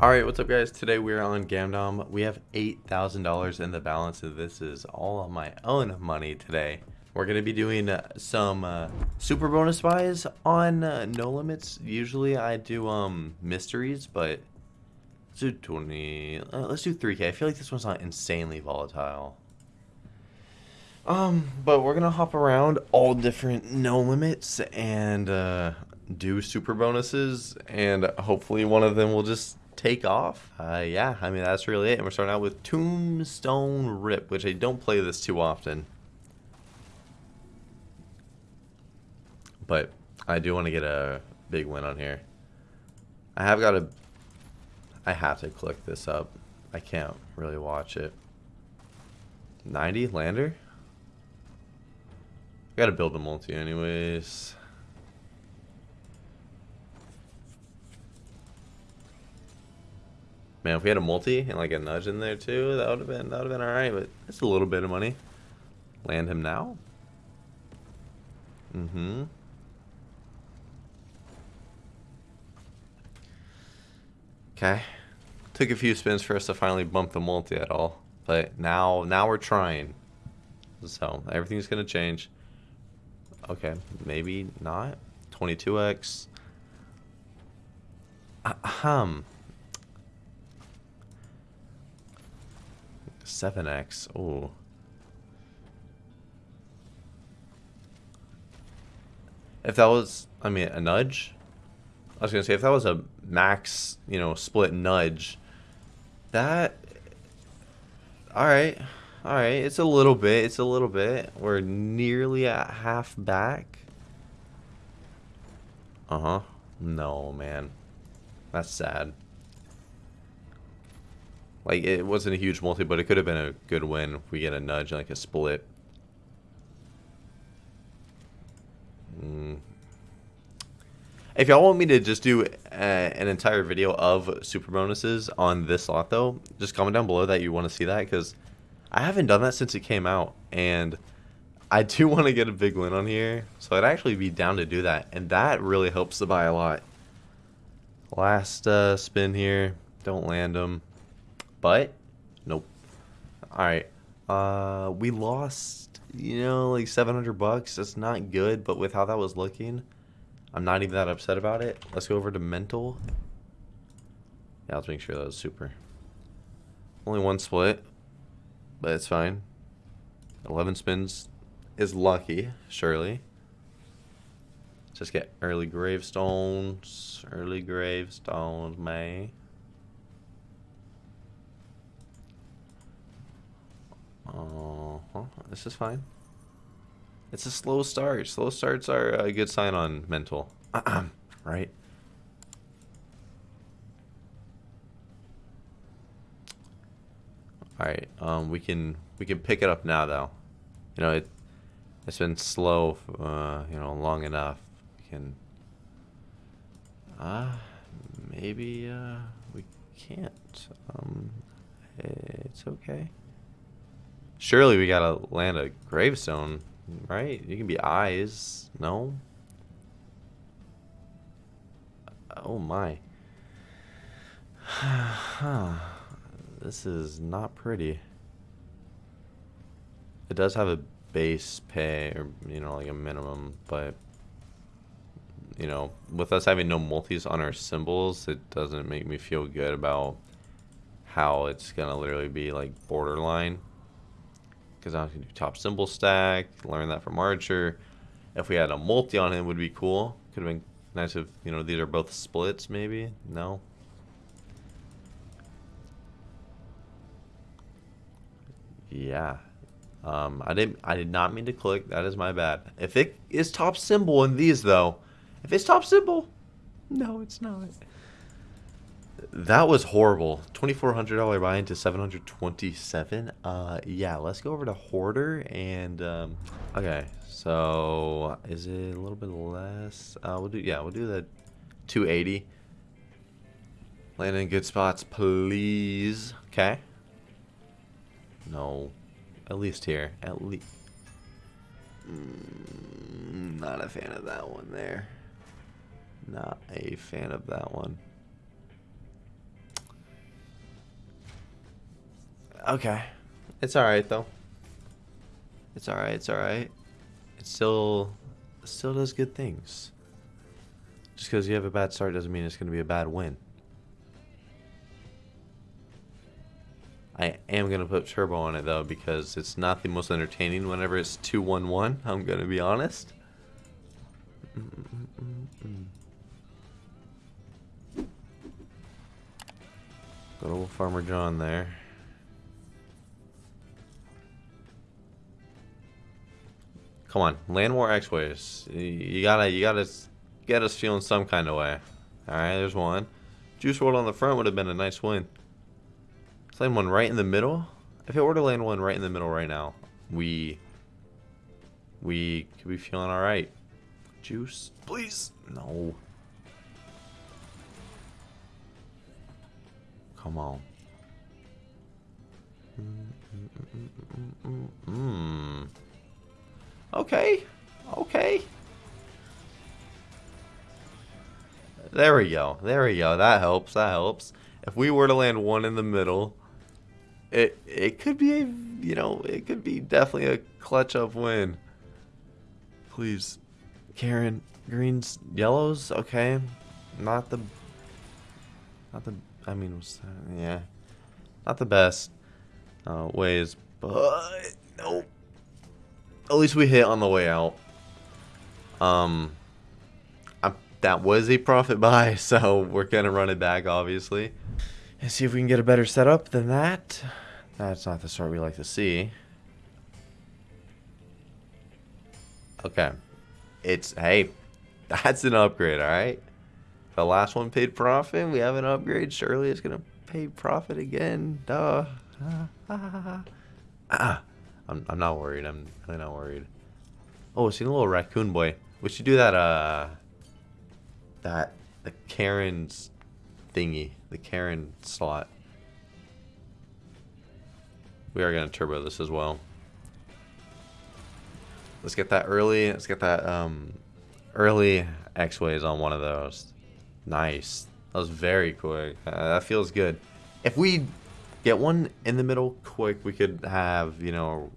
Alright, what's up guys? Today we're on Gamdom. We have $8,000 in the balance and this is all on my own money today. We're going to be doing uh, some uh, super bonus buys on uh, No Limits. Usually I do um mysteries, but let's do 20, uh, let's do 3k. I feel like this one's not insanely volatile. Um, but we're going to hop around all different No Limits and uh, do super bonuses and hopefully one of them will just take off. Uh, yeah, I mean, that's really it. And we're starting out with Tombstone Rip, which I don't play this too often. But I do want to get a big win on here. I have got a... I have to click this up. I can't really watch it. 90 lander? I Gotta build a multi anyways. Man, if we had a multi and like a nudge in there too, that would have been that would have been alright, but it's a little bit of money. Land him now. Mm-hmm. Okay. Took a few spins for us to finally bump the multi at all. But now now we're trying. So everything's gonna change. Okay, maybe not. 22x. Ahem. 7x. Oh. If that was, I mean, a nudge? I was going to say, if that was a max, you know, split nudge, that... Alright. Alright, it's a little bit, it's a little bit. We're nearly at half back. Uh-huh. No, man. That's sad. Like, it wasn't a huge multi, but it could have been a good win we get a nudge, like a split. Mm. If y'all want me to just do uh, an entire video of super bonuses on this lot, though, just comment down below that you want to see that, because I haven't done that since it came out, and I do want to get a big win on here, so I'd actually be down to do that, and that really helps the buy a lot. Last uh, spin here, don't land them. But, nope. Alright. Uh, we lost, you know, like 700 bucks. That's not good, but with how that was looking, I'm not even that upset about it. Let's go over to mental. Yeah, let's make sure that was super. Only one split, but it's fine. 11 spins is lucky, surely. Just get early gravestones. Early gravestones, May. Uh. This is fine. It's a slow start. Slow starts are a good sign on mental. right? Alright, um, we can we can pick it up now though. You know, it it's been slow, uh, you know, long enough. We can, uh, maybe, uh, we can't. Um, it's okay. Surely we gotta land a gravestone, right? You can be eyes. No? Oh my. this is not pretty. It does have a base pay, or, you know, like a minimum, but, you know, with us having no multis on our symbols, it doesn't make me feel good about how it's gonna literally be, like, borderline because I can do top symbol stack, learn that from Archer. If we had a multi on him would be cool. Could have been nice if, you know, these are both splits maybe. No. Yeah. Um, I didn't I did not mean to click. That is my bad. If it is top symbol in these though, if it's top symbol, no, it's not. That was horrible. $2,400 buy into 727 Uh, yeah, let's go over to Hoarder and, um, okay, so is it a little bit less? Uh, we'll do, yeah, we'll do the 280 Land in good spots, please. Okay. No. At least here. At least. Mm, not a fan of that one there. Not a fan of that one. Okay. It's alright, though. It's alright, it's alright. It still, still does good things. Just because you have a bad start doesn't mean it's going to be a bad win. I am going to put turbo on it though because it's not the most entertaining whenever it's 2-1-1. I'm going to be honest. Good old Farmer John there. Come on, land war X-ways. You gotta, you gotta get us feeling some kind of way. All right, there's one. Juice WRLD on the front would have been a nice win. Land one right in the middle. If it were to land one right in the middle right now, we we could be feeling all right. Juice, please. No. Come on. Mm. mm, mm, mm Okay. Okay. There we go. There we go. That helps. That helps. If we were to land one in the middle, it it could be a you know it could be definitely a clutch up win. Please, Karen, greens, yellows, okay, not the, not the. I mean, yeah, not the best uh, ways, but no. At least we hit on the way out. Um, I, that was a profit buy, so we're gonna run it back, obviously and see if we can get a better setup than that. That's not the sort we like to see. Okay. It's, hey, that's an upgrade, alright? The last one paid profit, we have an upgrade. Surely it's going to pay profit again. Duh. Ah, I'm, I'm not worried. I'm really not worried. Oh, I seen a little raccoon boy. We should do that, uh, that, the Karen's thingy, the Karen slot. We are going to turbo this as well. Let's get that early. Let's get that um, early X-Ways on one of those. Nice. That was very quick. Uh, that feels good. If we get one in the middle quick, we could have, you know,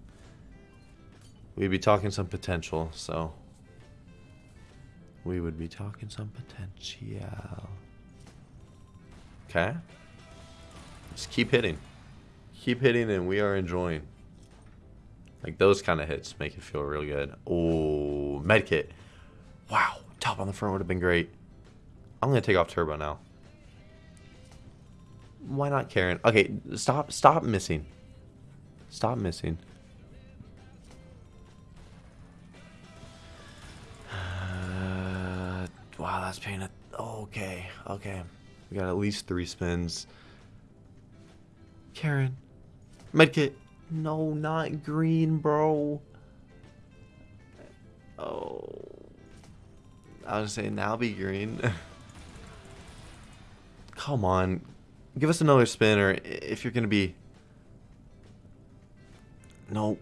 we'd be talking some potential, so we would be talking some potential. Okay. Just keep hitting. Keep hitting and we are enjoying. Like those kind of hits make it feel real good. Oh, medkit. Wow, top on the front would have been great. I'm going to take off turbo now. Why not Karen? Okay, stop stop missing. Stop missing. Wow, that's paying it. Okay, okay. We got at least three spins. Karen. Medkit. No, not green, bro. Oh. I was saying now be green. Come on. Give us another spin or if you're going to be... No.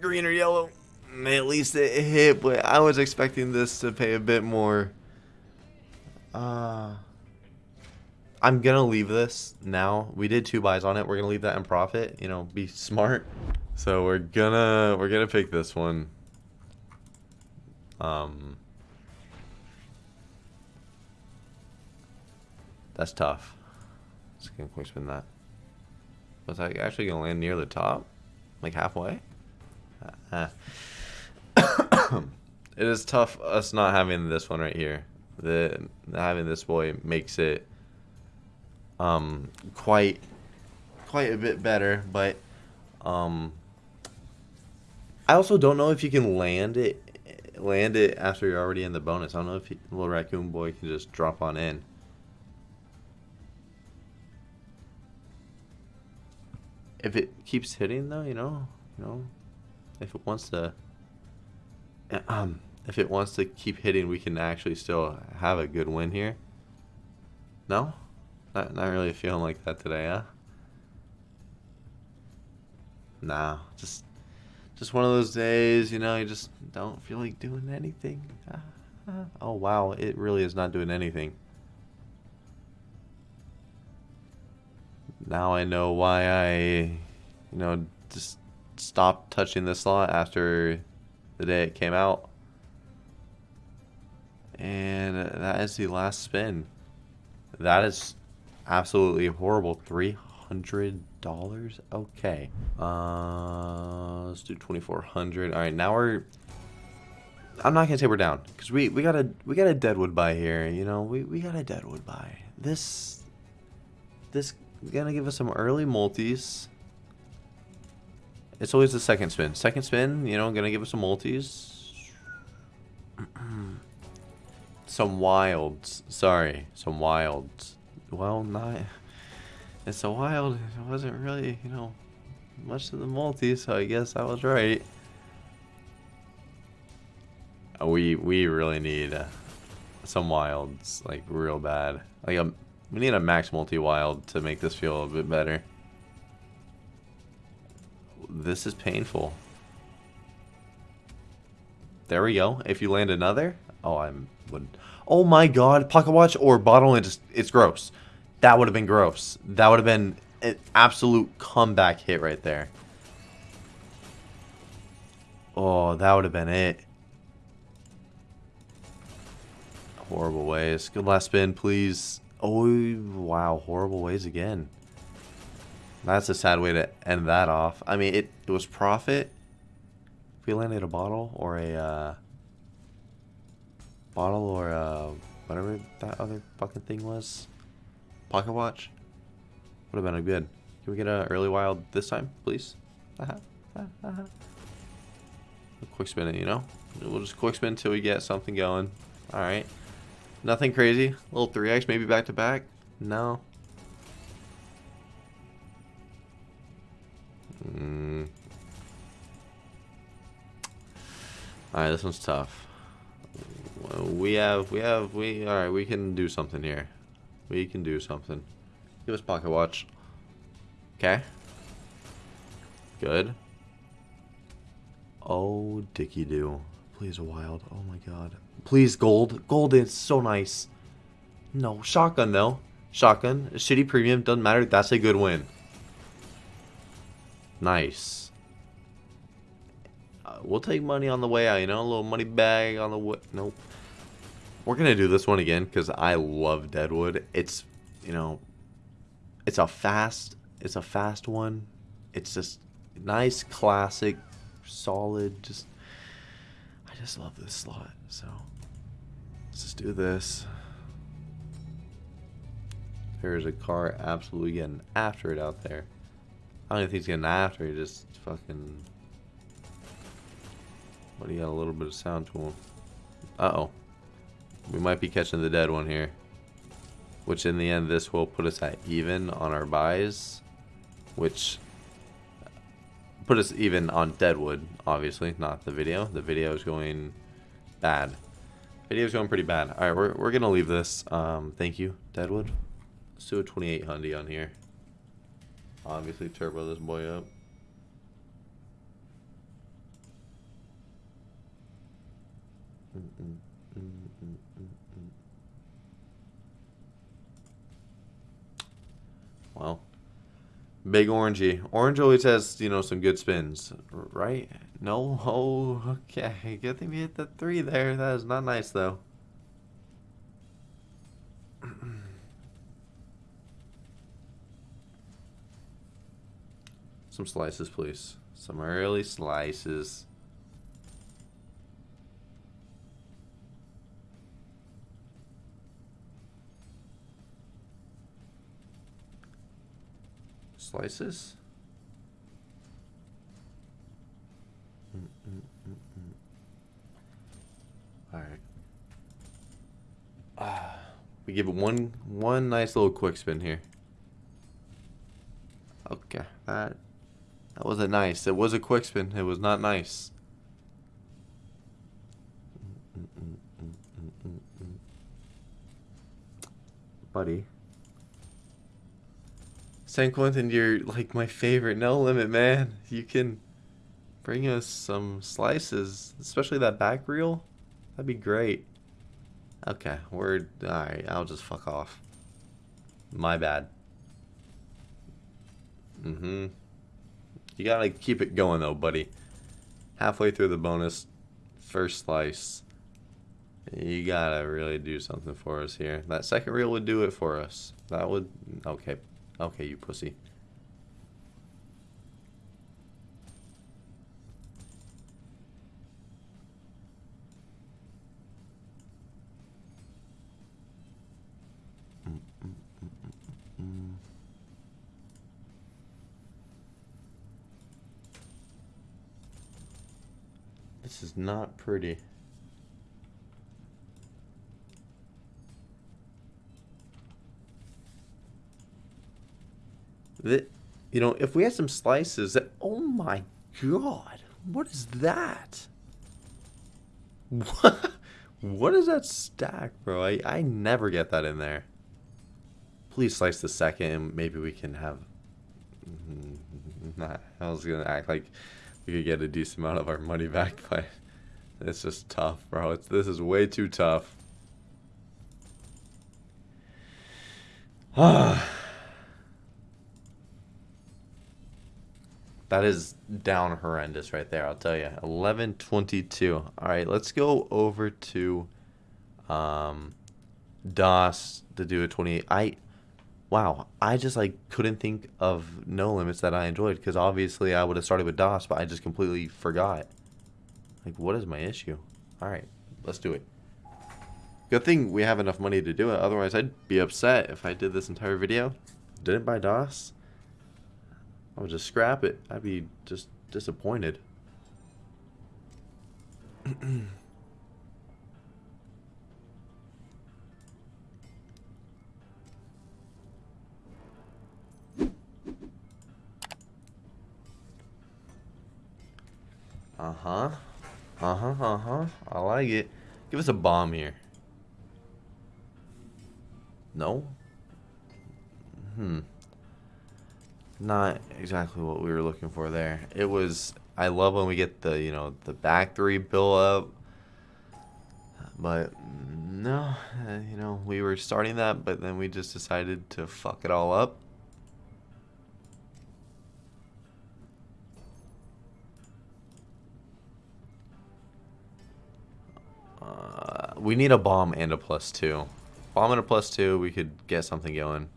Green or yellow. At least it hit, but I was expecting this to pay a bit more. Uh... I'm gonna leave this now. We did two buys on it. We're gonna leave that in profit. You know, be smart. So we're gonna we're gonna pick this one. Um, that's tough. Let's get quick spin that. Was I actually gonna land near the top, like halfway? Uh, it is tough us not having this one right here. The having this boy makes it um, quite quite a bit better, but um, I also don't know if you can land it land it after you're already in the bonus. I don't know if he, little raccoon boy can just drop on in. If it keeps hitting though, you know, you know, if it wants to, um, if it wants to keep hitting, we can actually still have a good win here. No? Not, not really feeling like that today, huh? Nah, just just one of those days, you know, you just don't feel like doing anything. Oh, wow, it really is not doing anything. Now I know why I you know, just stopped touching this slot after the day it came out. And that is the last spin. That is absolutely horrible. $300? Okay. Uh, let's do 2400 All right, now we're... I'm not going to say we're down. Because we, we got a we got a Deadwood buy here. You know, we, we got a Deadwood buy. This... This going to give us some early multis. It's always the second spin. Second spin, you know, going to give us some multis. Some wilds. Sorry, some wilds. Well, not. It's a wild. It wasn't really, you know, much of the multi, so I guess I was right. Uh, we we really need uh, some wilds, like real bad. Like a, um, we need a max multi wild to make this feel a bit better. This is painful. There we go. If you land another, oh, I'm Oh my God, pocket watch or bottle just it's gross. That would have been gross. That would have been an absolute comeback hit right there. Oh, that would have been it. Horrible ways. Good last spin, please. Oh, wow. Horrible ways again. That's a sad way to end that off. I mean, it, it was profit. If we landed a bottle or a... Uh, bottle or uh, whatever that other fucking thing was. Pocket watch. Would have been a good. Can we get an early wild this time, please? Uh -huh. Uh -huh. quick spin it, you know? We'll just quick spin until we get something going. Alright. Nothing crazy. Little 3x, maybe back to back. No. Mm. Alright, this one's tough. We have, we have, we, alright, we can do something here. We can do something. Give us pocket watch. Okay. Good. Oh, Dicky do. Please wild. Oh my god. Please gold. Gold is so nice. No, shotgun though. Shotgun. Shitty premium. Doesn't matter. That's a good win. Nice. We'll take money on the way out, you know? A little money bag on the way. Nope. We're going to do this one again because I love Deadwood. It's, you know, it's a fast, it's a fast one. It's just nice, classic, solid, just, I just love this slot. So, let's just do this. There's a car absolutely getting after it out there. I don't think he's getting after it, just fucking... But he got a little bit of sound to him. Uh-oh. We might be catching the dead one here. Which in the end, this will put us at even on our buys. Which put us even on Deadwood, obviously, not the video. The video is going bad. Video is going pretty bad. All right, we're, we're going to leave this. Um, thank you, Deadwood. Let's do a 28 Hyundai on here. Obviously, turbo this boy up. Well, big orangey. Orange always has, you know, some good spins, right? No? Oh, okay. Good thing we hit the three there. That is not nice, though. some slices, please. Some early slices. Slices. Mm -mm -mm All right. Ah, we give it one one nice little quick spin here. Okay, that that wasn't nice. It was a quick spin. It was not nice. Buddy. San Quentin, you're like my favorite. No limit, man. You can bring us some slices, especially that back reel. That'd be great. Okay, we're alright. I'll just fuck off. My bad. Mm-hmm. You gotta keep it going though, buddy. Halfway through the bonus, first slice. You gotta really do something for us here. That second reel would do it for us. That would... Okay. Okay, you pussy. This is not pretty. That, you know, if we had some slices that, oh my god, what is that? What, what is that stack, bro? I, I never get that in there. Please slice the second and maybe we can have... Nah, I was gonna act like we could get a decent amount of our money back, but it's just tough, bro. It's, this is way too tough. Ah. That is down horrendous right there, I'll tell you. 1122. All right, let's go over to um, Das to do a 28. I, wow, I just like couldn't think of no limits that I enjoyed because obviously I would have started with Das, but I just completely forgot. Like, what is my issue? All right, let's do it. Good thing we have enough money to do it. Otherwise, I'd be upset if I did this entire video. Didn't buy Das. I would just scrap it. I'd be just disappointed. uh-huh. Uh-huh, uh-huh. I like it. Give us a bomb here. No? Hmm not exactly what we were looking for there. It was, I love when we get the, you know, the back three build up. But no, uh, you know, we were starting that, but then we just decided to fuck it all up. Uh, we need a bomb and a plus two. Bomb and a plus two, we could get something going.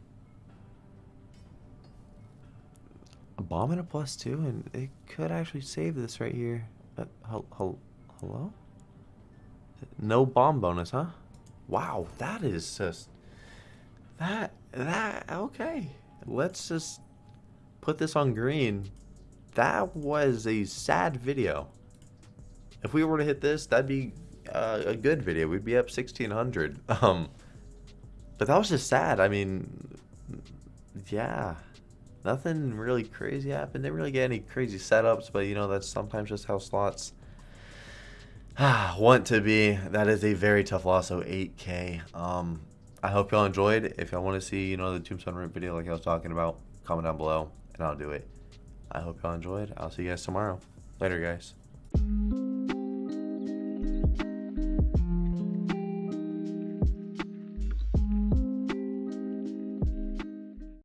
Bomb and a plus two, and it could actually save this right here. Uh, hello? No bomb bonus, huh? Wow, that is just... That, that, okay. Let's just put this on green. That was a sad video. If we were to hit this, that'd be uh, a good video. We'd be up 1600. Um, but that was just sad. I mean, yeah nothing really crazy happened. Didn't really get any crazy setups, but you know, that's sometimes just how slots want to be. That is a very tough loss, so 8k. Um, I hope y'all enjoyed. If y'all want to see, you know, the Tombstone Rip video like I was talking about, comment down below, and I'll do it. I hope y'all enjoyed. I'll see you guys tomorrow. Later, guys.